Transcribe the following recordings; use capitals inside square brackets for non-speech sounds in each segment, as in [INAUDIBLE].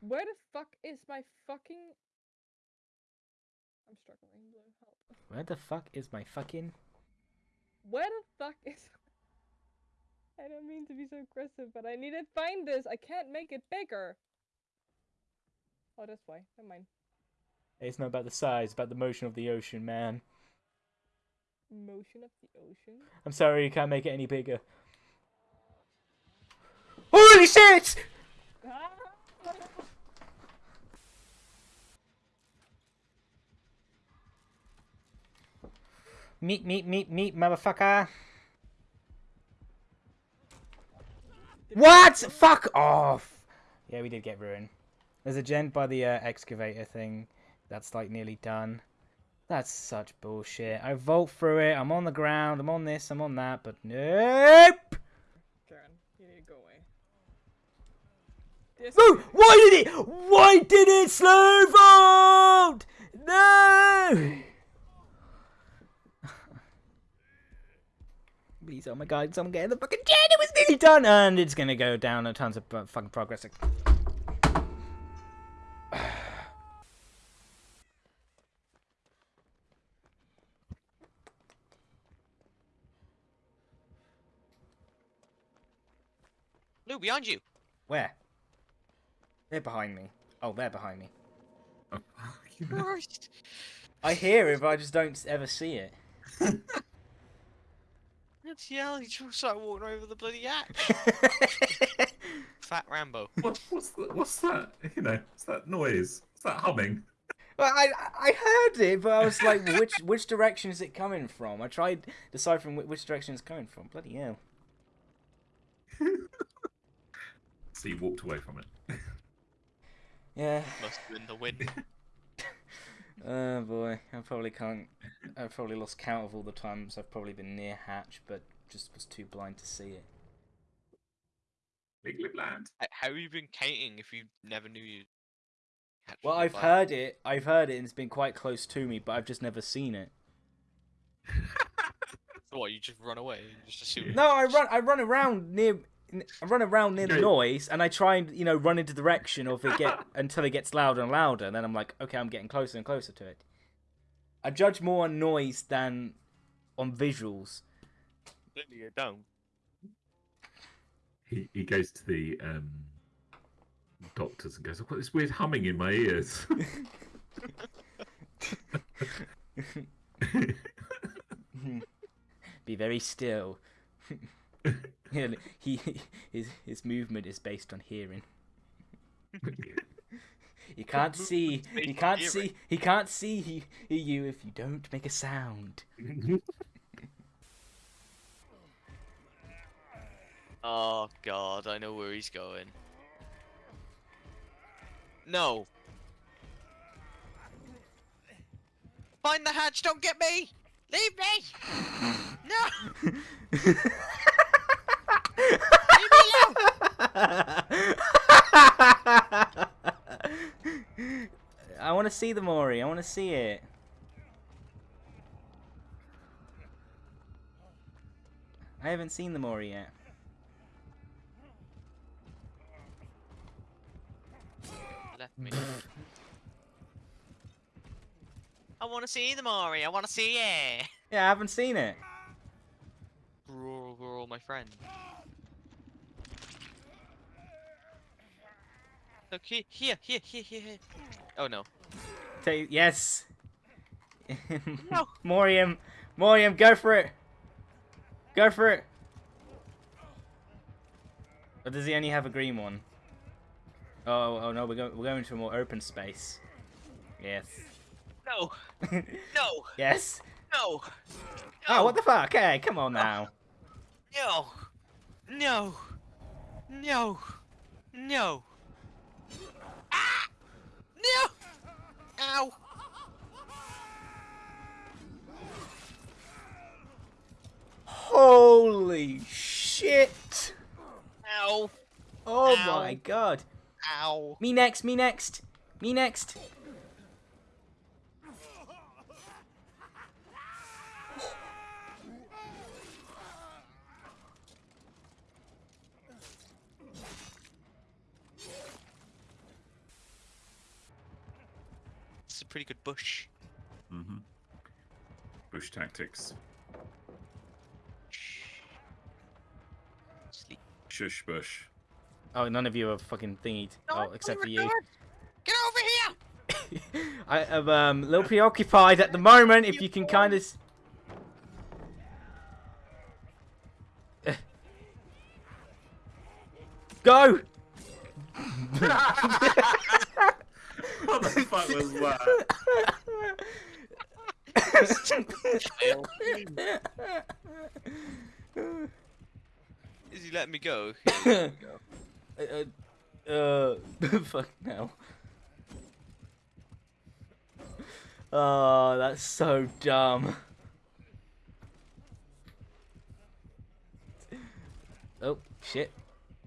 Where the fuck is my fucking? I'm struggling. Blue, help. Where the fuck is my fucking? Where the fuck is? [LAUGHS] I don't mean to be so aggressive, but I need to find this. I can't make it bigger. Oh, that's why. Never mind. It's not about the size, about the motion of the ocean, man. Motion of the ocean. I'm sorry, you can't make it any bigger. Holy shit! Ah! Meet, meet, meet, meet, motherfucker. What? Fuck off. Yeah, we did get ruined. There's a gent by the uh, excavator thing. That's like nearly done. That's such bullshit. I vault through it. I'm on the ground. I'm on this. I'm on that. But nope. Karen, you need to go away. This No! Why did it? Why did it slow vault? No! Please, oh my god, someone get in the fucking jet! It was nearly done! And it's gonna go down a tons of fucking progress. Lou, behind you. Where? They're behind me. Oh, they're behind me. Oh, [LAUGHS] Christ. I hear it, but I just don't ever see it. [LAUGHS] What the hell? He just started walking over the bloody hatch. [LAUGHS] Fat Rambo. What, what's, the, what's that? You know, what's that noise? What's that humming? Well, I I heard it, but I was like, which which direction is it coming from? I tried deciphering whi- which direction it's coming from. Bloody hell! [LAUGHS] So you walked away from it. Yeah. Must have been the wind. [LAUGHS] Oh boy, I probably can't. I've probably lost count of all the times I've probably been near hatch, but just was too blind to see it. Legally bland. H- How have you been counting if you never knew you? catch Well, I've bug? heard it. I've heard it, and it's been quite close to me, but I've just never seen it. [LAUGHS] So what? You just run away and just assume? No, I [LAUGHS] run. I run around near. I run around near the noise, and I try and you know run into the direction of it get [LAUGHS] until it gets louder and louder. And then I'm like, okay, I'm getting closer and closer to it. I judge more on noise than on visuals. Clearly you don't. He, he goes to the um, doctors and goes, I've got this weird humming in my ears. [LAUGHS] [LAUGHS] Be very still. [LAUGHS] Yeah, he his his movement is based on hearing. [LAUGHS] you can't see. You can't see. He can't see he, you if you don't make a sound. [LAUGHS] Oh god, I know where he's going. No. Find the hatch, don't get me! Leave me! No! Leave me alone! I want to see the Mori. I want to see it. I haven't seen the Mori yet. Left me. I want to see the Mori, I want to see it! Yeah, I haven't seen it. Rural, rural, my friend. Look, here, here, here, here, here. here. Oh no. Yes. [LAUGHS] No. Morium, Morium, go for it. Go for it. Or does he only have a green one? Oh, oh no, we're going we're going to a more open space. Yes. No, [LAUGHS] no, yes. no. Oh, what the fuck? Hey, come on now. No! No! No! No! Ah! No! Ow! Holy shit! Ow! Oh Ow. my god. Ow! Me next, me next, me next. It's a pretty good bush. Mm-hmm. Bush tactics. Sleep. Shush bush. Oh, none of you are fucking thingied. Oh, except for you. Get over here! [LAUGHS] I am um, a little preoccupied at the moment. If you can kind of. [LAUGHS] Go! [LAUGHS] What fuck was [LAUGHS] that? Is he letting me go? Yeah, he's [LAUGHS] me go. uh, uh, [LAUGHS] fuck no. Oh, that's so dumb. Oh, shit.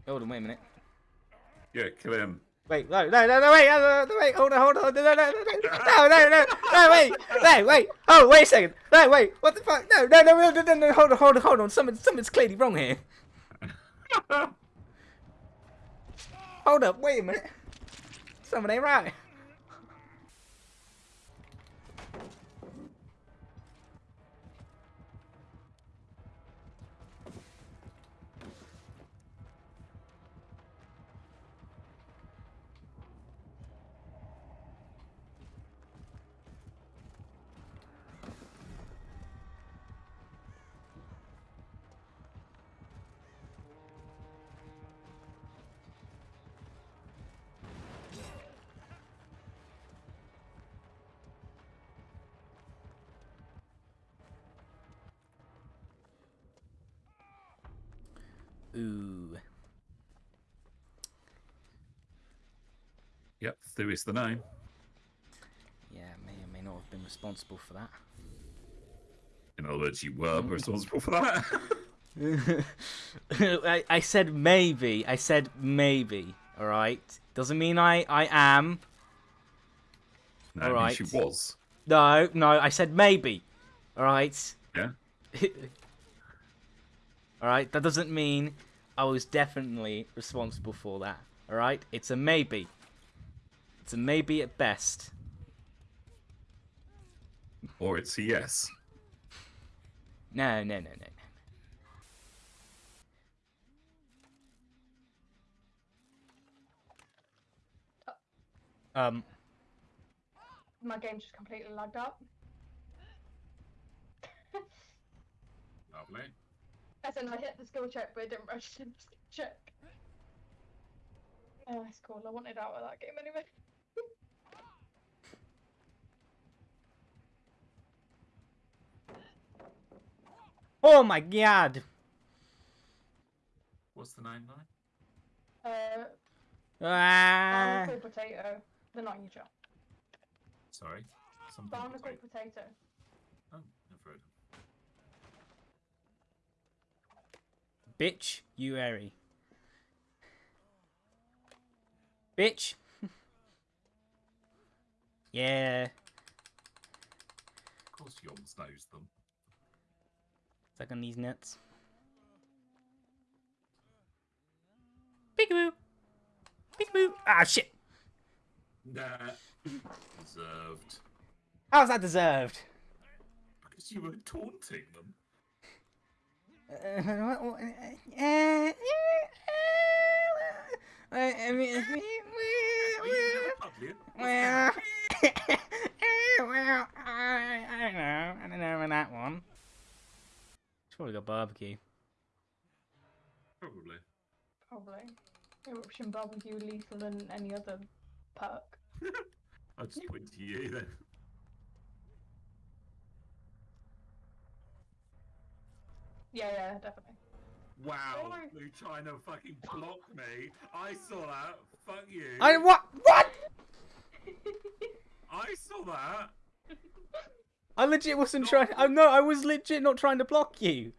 Hold on, wait a minute. Yeah, kill him. Wait, no, no, no, no, wait, no, no, wait, hold on, hold on, no, no, no, no, no, no, no, no, wait, no, wait, oh, wait a second, no, wait, what the fuck, no, no, no, no, no, no, no, hold on, hold on, hold on, something, something's clearly wrong here. Hold up, wait a minute, something ain't right. Ooh. Yep, Thew is the name. Yeah, may or may not have been responsible for that. In other words, you were mm. responsible for that. [LAUGHS] [LAUGHS] I, I said maybe. I said maybe. All right. Doesn't mean I I am. no, she was. No, no. I said maybe. All right. Yeah. [LAUGHS] all right. That doesn't mean I was definitely responsible for that. All right. It's a maybe. It's a maybe at best. Or it's a yes. No, no, no, no, no. Um. My game just completely lagged out. [LAUGHS] Lovely. As in, I hit the skill check, but I didn't register the skill check. Oh, that's cool. I wanted out of that game anyway. [LAUGHS] Oh my god. What's the name, line? Uh, Ah. barnacle potato. The not in. Sorry. Barnacle potato. Oh, never heard of Bitch, you airy. Bitch. [LAUGHS] yeah. Of course, Yoms knows them. Suck on these nuts. Peekaboo. Peekaboo. Ah, shit. Nah. [LAUGHS] Deserved. How's that deserved? Because you were taunting them. Uh, what- what- uh, uh, I I mean, Are you never well, well, I, I don't know. I don't know about that one. It's probably got barbecue. Probably. Probably. Eruption barbecue lethal than any other perk. [LAUGHS] I'll just point to you then. Yeah, yeah, definitely. Wow, Sorry. Blue China fucking blocked me. I saw that. Fuck you. I what? What? I saw that. I legit wasn't trying. Oh no, I was legit not trying to block you.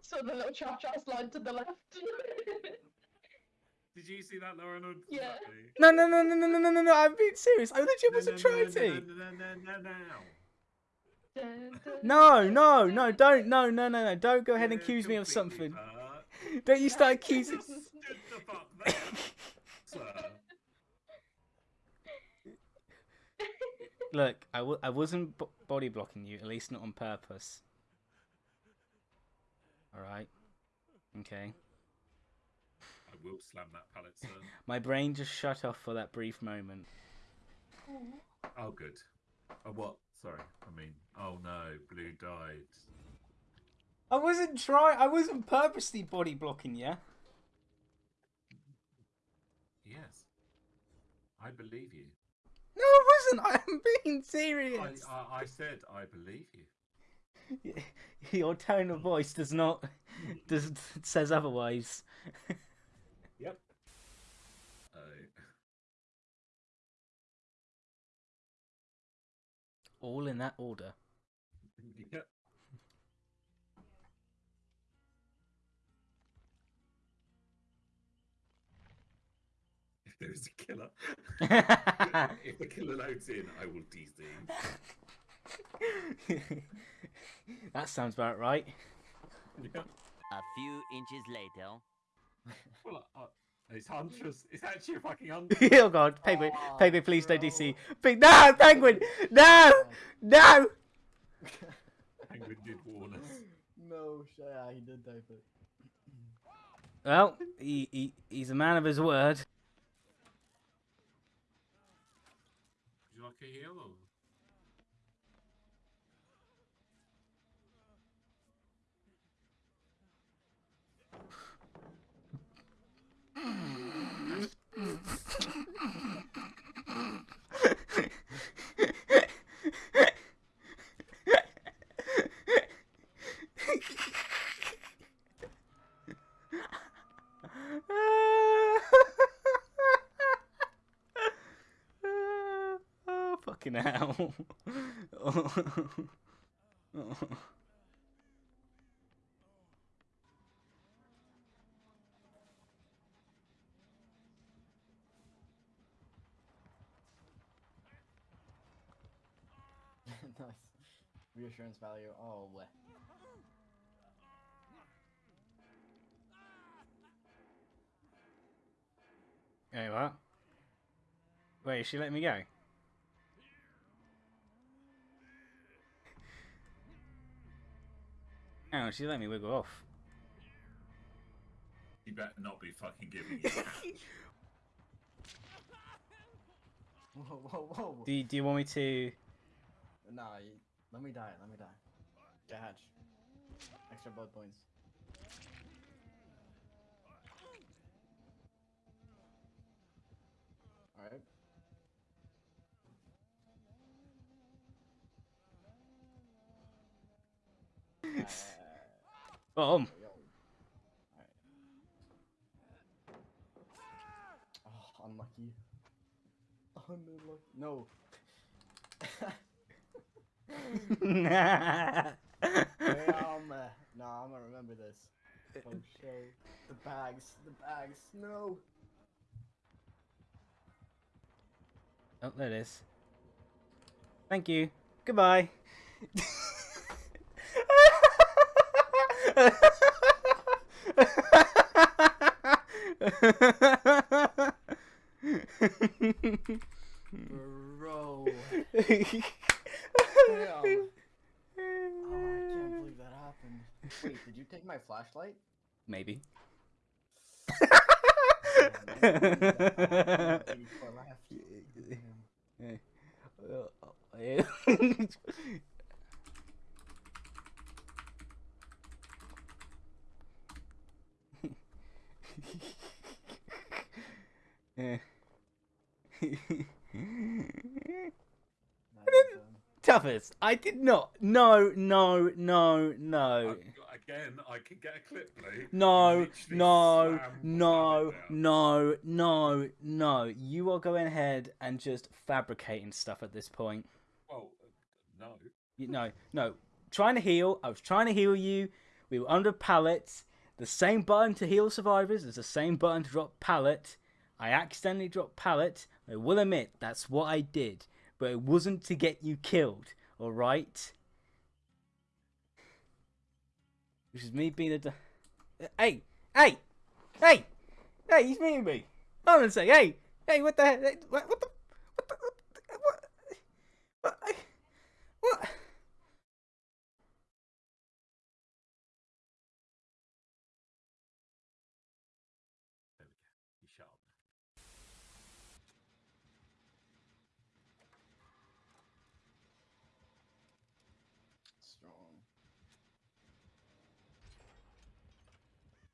So the little cha cha slide to the left. Did you see that, Lauren? Or Yeah. No, no, no, no, no, no, no, no, no. I'm being serious. I legit wasn't trying no, to. No, no, no, no, no. Dun, dun, No, no, no, don't, no, no, no, no. Don't go ahead and accuse me of something. [LAUGHS] Don't you start accusing. Stood the fuck [LAUGHS] look, I w- I wasn't b- body blocking you, at least not on purpose. Alright. Okay. I will slam that pallet, sir. My brain just shut off for that brief moment. Oh, good. Oh, what? Sorry. I mean, oh no, Blue died. I wasn't trying. I wasn't purposely body blocking you. Yes. I believe you. No, I wasn't. I'm being I, serious. I, I said I believe you. [LAUGHS] Your tone of voice does not does says otherwise. [LAUGHS] Yep. Oh. All in that order. yep. If there is a killer, [LAUGHS] if the killer loads in, I will DC. [LAUGHS] that sounds about right. Yep. A few inches later. Well, uh, it's Huntress. It's actually a fucking [LAUGHS] Huntress. oh god, Penguin, Aw, Penguin, please don't. DC. Pe- no, Penguin, no, no. [LAUGHS] Penguin did warn us. no, yeah, he did type it. [LAUGHS] Well, he, he he's a man of his word. Would you like a heal? Hell. [LAUGHS] nice. Reassurance value. Oh, weh. Hey, what? Wait, is she letting me go? Hang on, she's letting me wiggle off. You better not be fucking giving me [LAUGHS] that. Whoa, whoa, whoa. Do you, do you want me to? Nah, you, let me die. Let me die. Get hatch. Extra blood points. Alright. Boom. [LAUGHS] Yo. Alright. Oh, unlucky. Unlucky. No. [LAUGHS] Damn. no, I'm gonna remember this. Oh shit. The bags. The bags. No. oh, there it is. Thank you. Goodbye. [LAUGHS] Bro. Damn. Oh, I can't believe that happened. Wait, did you take my flashlight? Maybe. [LAUGHS] [LAUGHS] [LAUGHS] Oh, man, I believe that happened. 84 left. Damn. Yeah. That is, [LAUGHS] um, Toughest. I did not. No, no, no, no. I- again, I can get a clip, Blue. No, no, no, no, no, no. You are going ahead and just fabricating stuff at this point. Well, uh, no. You, no, no. Trying to heal. I was trying to heal you. We were under pallets. The same button to heal survivors is the same button to drop pallet. I accidentally dropped pallet. I will admit that's what I did, but it wasn't to get you killed. All right. Which is me being a. Hey, hey, hey, hey! He's meeting me. I'm gonna say, hey, hey, what the heck? What the? What the? What? the- What?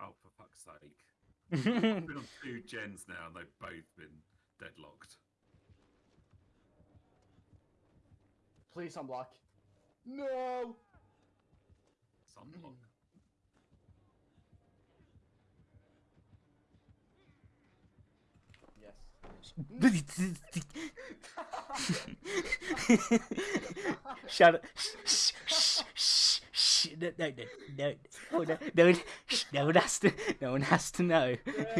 Oh, for fuck's sake. [LAUGHS] I've been on two gens now and they've both been deadlocked. Please unblock. No. Sunblock. Yes. [LAUGHS] [LAUGHS] Shut up. No, no, no, no. No, no, one- no one has to. No one has to know.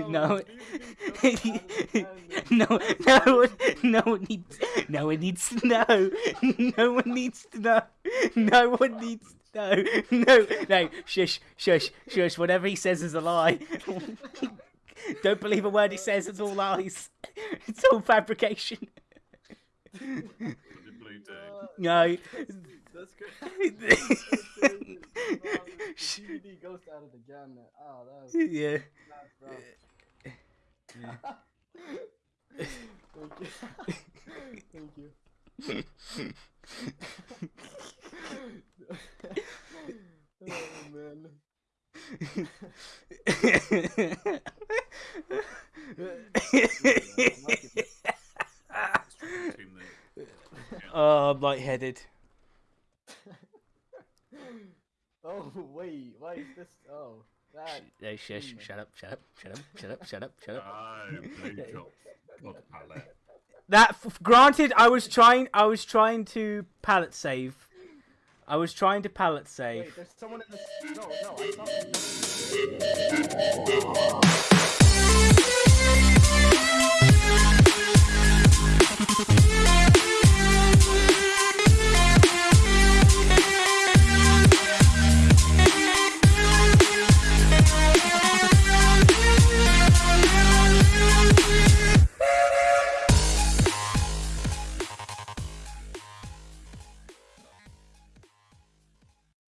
No. No, no one, no one needs, no one needs to know. No one needs to know. No one needs to know. No, no, shush, shush, shush. Whatever he says is a lie. Don't believe a word he says. It's all lies. It's all fabrication. What did Blue do? No. That's good. [LAUGHS] DVD [LAUGHS] [LAUGHS] ghost out of the gun. Oh, that was Yeah. that's rough. Thank you. Thank you. oh man. Oh, I'm lightheaded. shush, mm. shut up, shut up, shut up, shut up, shut up, shut up. I up. That granted, I was trying. I was trying to pallet save. I was trying to pallet save. Wait, there's someone in the. No, no, I.